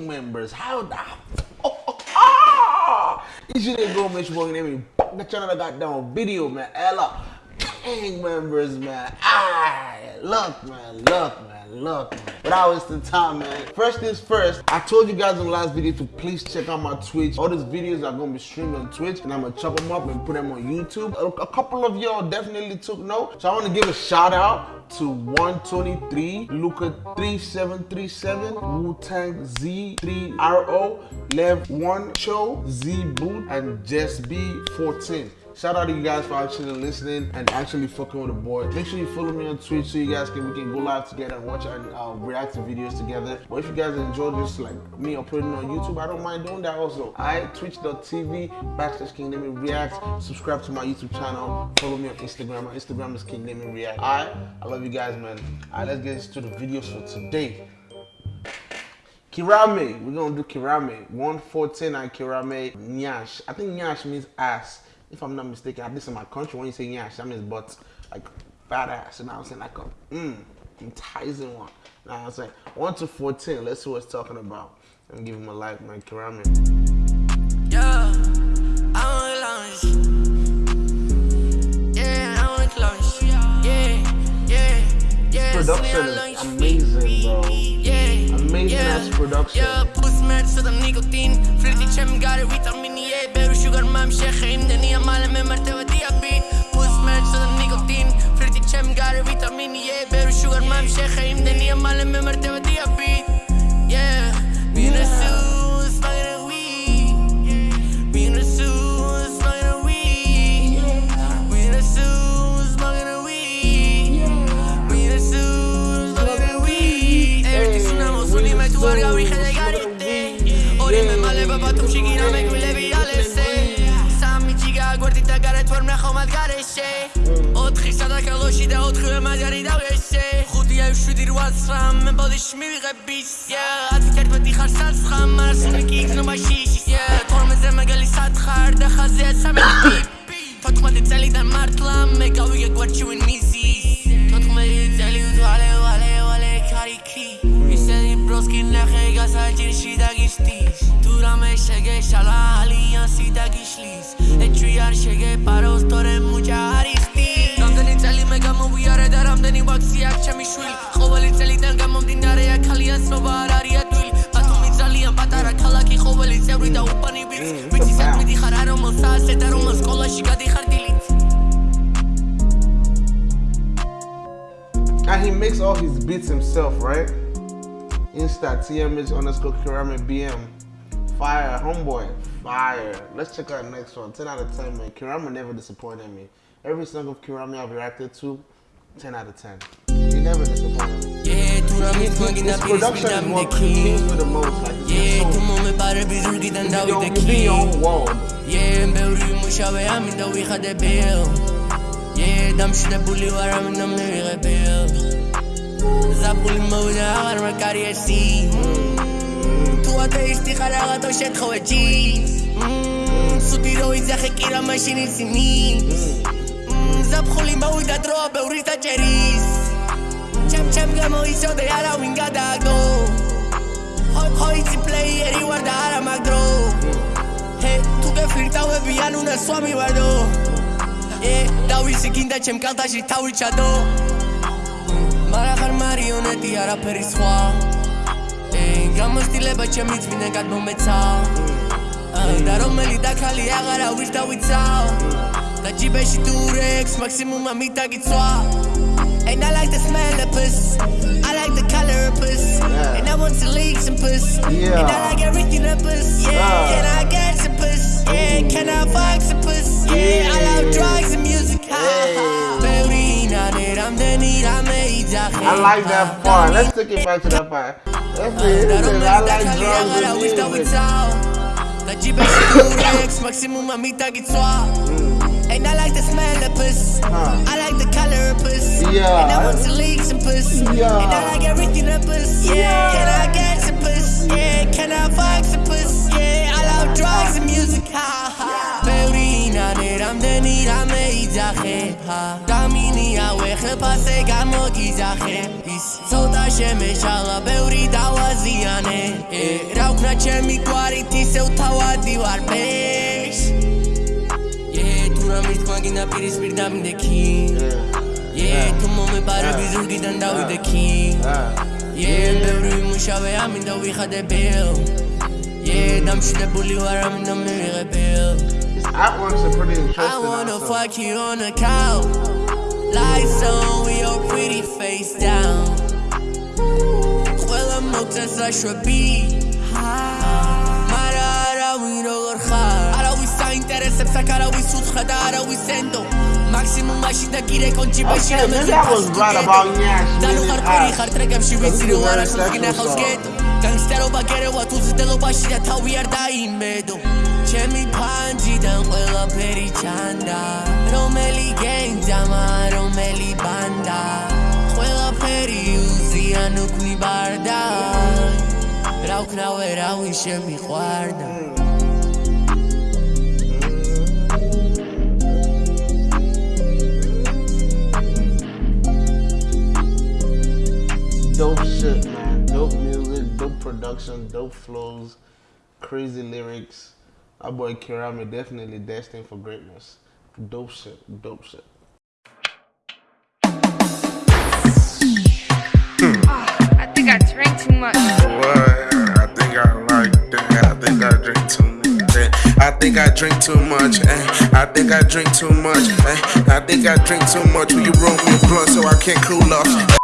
gang members. How the oh, oh, ah! You should go make name me the channel I got down video, man. Ella. Gang members, man. Ah, look, man, look, man look, man. Without wasting time, man. First things first, I told you guys in the last video to please check out my Twitch. All these videos are gonna be streamed on Twitch and I'm gonna chop them up and put them on YouTube. A, couple of y'all definitely took note. So I wanna give a shout out to 123, Luca 3737, Wu-Tang Z3RO, Lev 1 Cho, Z Boot, and Jess B14. Shout out to you guys for actually listening and actually fucking with the boy. Make sure you follow me on Twitch so you guys can we can go live together and watch uh, react to videos together. But if you guys enjoy this like me uploading on YouTube, I don't mind doing that also. I twitch.tv backslash King Name React. Subscribe to my YouTube channel. Follow me on Instagram. My Instagram is King Name React. Alright, I love you guys, man. Alright, let's get into the videos for today. Kirame, we're gonna do Kirame. 114 and Kirame Nyash. I think Nyash means ass if I'm not mistaken, at least in my country, when you say yeah, that means butt. like badass. And I was saying like a mm, enticing one. Now I'm saying? 1 to 14. Let's see what it's talking about. Let me give him a like, man. Karami. Yeah, I want lunch. Yeah, I want lunch. Yeah, yeah, yeah. Production is amazing, bro. Yeah, amazing ass production. Yeah, puss mad, so the nicotine. Flirty chum got it, vitamin E, eh, better sugar, mom, shake, him, the niya, malam, martaba, diabetes. ვეშე 4 სადაკელოში და 4 მაჯარი და ვეშე 5 7 8 9 ბოდიში მივიღები 11 ხარ საცხა მარსული კი იქნება შიში 12 მაგალი სათხარ და ხაზე 13 ფოთმადი წელიდან მართლა მე გავიგე გვარჩი ვინ მიზი 14 წელი უძვალე ვალე ვალე ქარიკი ისერი ბროსკი ნახე გასაჭირში და გიშტის თუ რამე შეგეშალა ალიანსი და გიშლის არ შეგეპარო სწორე მუჭა არის ტი რამდენი წელი მე გამოვიარე და რამდენი ვაქცი აქვს ჩემი შვილი ყოველი წელიდან გამომდინარეა ქალიან ცნობა არ არის ადვილი ბათუმი ძალიან პატარა ქალაქი ყოველი წევრი და უბანი ვიცი mm, ვიცი სად მიდიხარ არ რომელ საათზე და რომელ სკოლაში გადიხარ დილით And he makes all his beats himself, right? Insta TMH underscore Kirami BM. Fire, homeboy. fire. Let's check out the next one. 10 out of 10, man. Kurama never disappointed me. Every single Kurama I've reacted to, 10 out of 10. He never disappointed me. His production is what continues for the most. It's just so... You're თუ ათეისტი ხარ რაღაცა შეთხოვე ჯინს. სუდი რო იძახე კი რა მაშინ იცი მინს ზაფხული მოვიდა დროა ბევრი დაჭერის. ჩემ ჩემ გამოიცოდე არავინ გადააგდო ჰოი ჰოი ცი პლეიერი ვარ და არა მაგდრო ჰე თუ გეფირტავები ან უნდა სვამი ვარდო. ე დავისი გინდა ჩემ კალთაში თავი ჩადო. მარა ხარ მარიონეტი არაფერი სხვა. gang I'm a stealer, but your meets me, nigga, no metal Dar omeli da khali agara wish da witao Da jibe shi durex maximum amita gitsoa And I like the smell of puss I like the color of puss yeah. And I want some leak and puss yeah. And I like everything of puss Yeah, ah. can I get some puss? Yeah, can I fuck some puss? Yeah, yeah. I love drugs and music ha, ha. I like that part. Let's take it back to that part. That's it. I like drugs and music. Da ġibex durex, maximum ma mita gitswa mm. and I like the smell of puss. Huh. I like the color of puss. Yeah. And I want to lick some puss. Yeah. And I like everything of puss. Yeah. yeah. Can I get some puss? Yeah. Can I fuck some puss? Yeah. I love drugs and music. Ha ha. Berina neramdeni rame izache. Ha. ხფასე გამოგიზახე ის ცოტა შემეშალა ბევრი დავაზიანე. ე რა ვქნა ჩემი გვარით ისევ თავადი ვარ ბეშ ე თუ რა მის გვაგინა პირისპირ დამიდექი ე თუ მომებარები ზურგიდან დავიდექი? ე ბევრი მუშავე ამინდა ვიხადებელ ე დამშვიდებული ვარ ამინდა მივიღებელ That one's a pretty interesting I wanna fuck you on a cow. Lights on, with your pretty face down. ყველა მოგწეს რა შვები. მარა არავინ როგორ ხარ. არავის საინტერესებს აქ არავის უცხა და არავის ენდო. მაქსიმუმ მაშინა კი რეკონჩიბაში რამეზე დანუყარკვირი ხარ ტრეკებში ვიცი რომ არასდროს გინახავს გეტო განგსტერობა გერევათ უზრდელობაში და თავი არ დაიმედო ჩემი ფანჯიდან ყველაფერი ჩანდა Federal encher me guarda. Dope shit, man. Dope music, dope production, dope flows, crazy lyrics. Our boy Kirami definitely destined for greatness. Dope shit, dope shit. Ah, I think I drank too much. Think I drink too much. Eh. I think I drink too much. Eh. I think I drink too much. Will you roll me a blunt so I can't cool off?